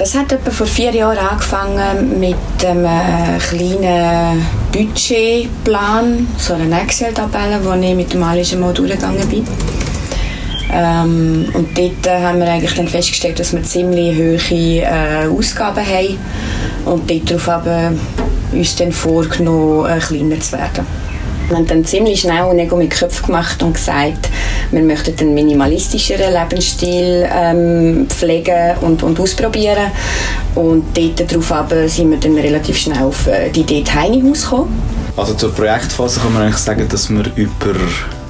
Das hat etwa vor vier Jahren angefangen mit einem äh, kleinen Budgetplan, so einer Excel-Tabelle, wo ich mit dem Alischen mal durchgegangen bin. Ähm, und dort äh, haben wir eigentlich dann festgestellt, dass wir ziemlich hohe äh, Ausgaben haben und darauf haben uns dann vorgenommen, äh, kleiner zu werden. Wir haben dann ziemlich schnell einen Ego mit Köpfen gemacht und gesagt, wir möchten einen minimalistischeren Lebensstil ähm, pflegen und, und ausprobieren. Und dort darauf aber sind wir dann relativ schnell auf äh, die Idee Tiny House gekommen. Also zur Projektphase kann man eigentlich sagen, dass wir über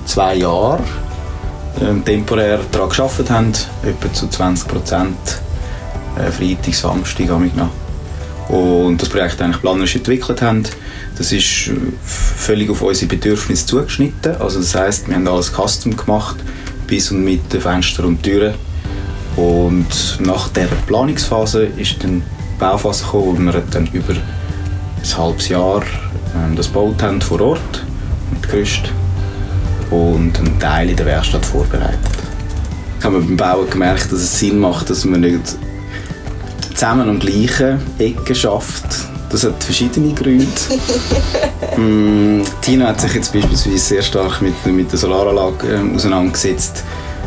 zwei Jahre ähm, temporär daran gearbeitet haben, etwa zu 20 Prozent äh, Freitag, Samstag, noch. Und das Projekt eigentlich planerisch entwickelt haben das ist äh, völlig auf unsere Bedürfnisse zugeschnitten. Also das heißt, wir haben alles custom gemacht, bis und mit den Fenstern und Türen. Und nach der Planungsphase ist dann die Bauphase gekommen, wo wir dann über ein halbes Jahr ähm, das gebaut haben vor Ort mit Gerüst und einen Teil in der Werkstatt vorbereitet. Ich habe beim Bauen gemerkt, dass es Sinn macht, dass man nicht zusammen am gleichen Ecken schafft, das hat verschiedene Gründe. mm, Tina hat sich jetzt beispielsweise sehr stark mit, mit der Solaranlage ähm, auseinandergesetzt,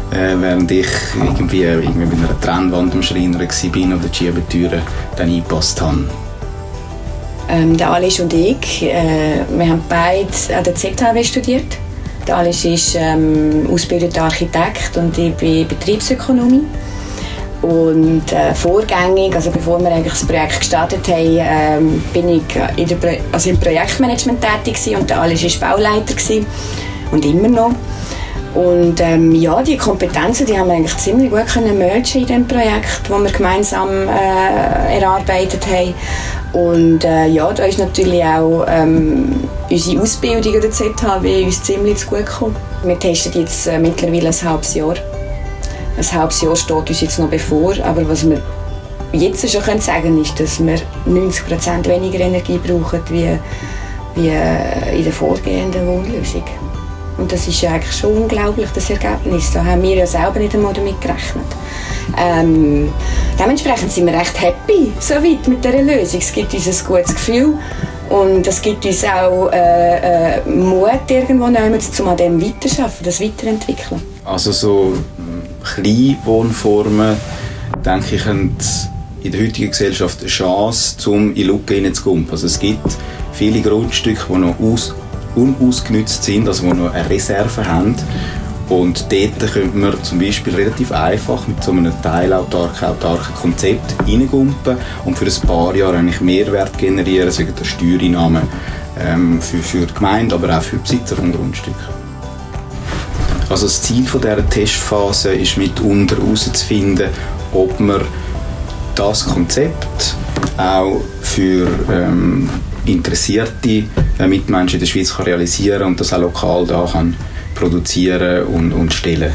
äh, während ich irgendwie, irgendwie mit einer Trennwand am Schreiner war oder die Schiebetüren dann eingepasst habe. Ähm, der Alice und ich, äh, wir haben beide an der ZHW studiert. Der Alice ist ähm, ausgebildeter Architekt und ich bin Betriebsökonomie. Und äh, vorgängig, also bevor wir eigentlich das Projekt gestartet haben, ähm, bin ich in der Pro also im Projektmanagement tätig gewesen und der Alice war Bauleiter gewesen. und immer noch. Und ähm, ja, die Kompetenzen, die haben wir eigentlich ziemlich gut können mergen in dem Projekt, das wir gemeinsam äh, erarbeitet haben. Und äh, ja, da ist natürlich auch ähm, unsere Ausbildung an der ZHW uns ziemlich zu gut gekommen. Wir testen jetzt äh, mittlerweile ein halbes Jahr ein halbes Jahr steht uns jetzt noch bevor, aber was wir jetzt schon können sagen ist, dass wir 90% weniger Energie brauchen wie, wie äh, in der vorgehenden Wohnlösung. Und das ist ja eigentlich schon unglaublich, das Ergebnis. Da haben wir ja selber nicht einmal damit gerechnet. Ähm, dementsprechend sind wir recht happy so weit mit dieser Lösung. Es gibt uns ein gutes Gefühl und es gibt uns auch äh, äh, Mut, irgendwo um an dem weiterzuarbeiten, das weiterentwickeln. Also so Kleinwohnformen, denke ich, haben in der heutigen Gesellschaft eine Chance, um in Lücken hineinzukommen. Also es gibt viele Grundstücke, die noch aus, unausgenutzt sind, also die noch eine Reserve haben. Und dort könnte man zum Beispiel relativ einfach mit so einem teilautarken, autarken Konzept reingumpen und für ein paar Jahre eigentlich Mehrwert generieren, sagen der Steuereinnahmen ähm, für, für die Gemeinde, aber auch für die Besitzer des Grundstücks. Also das Ziel von dieser Testphase ist mitunter herauszufinden, ob man das Konzept auch für ähm, interessierte äh, Mitmenschen in der Schweiz kann realisieren und das auch lokal da kann produzieren und, und stellen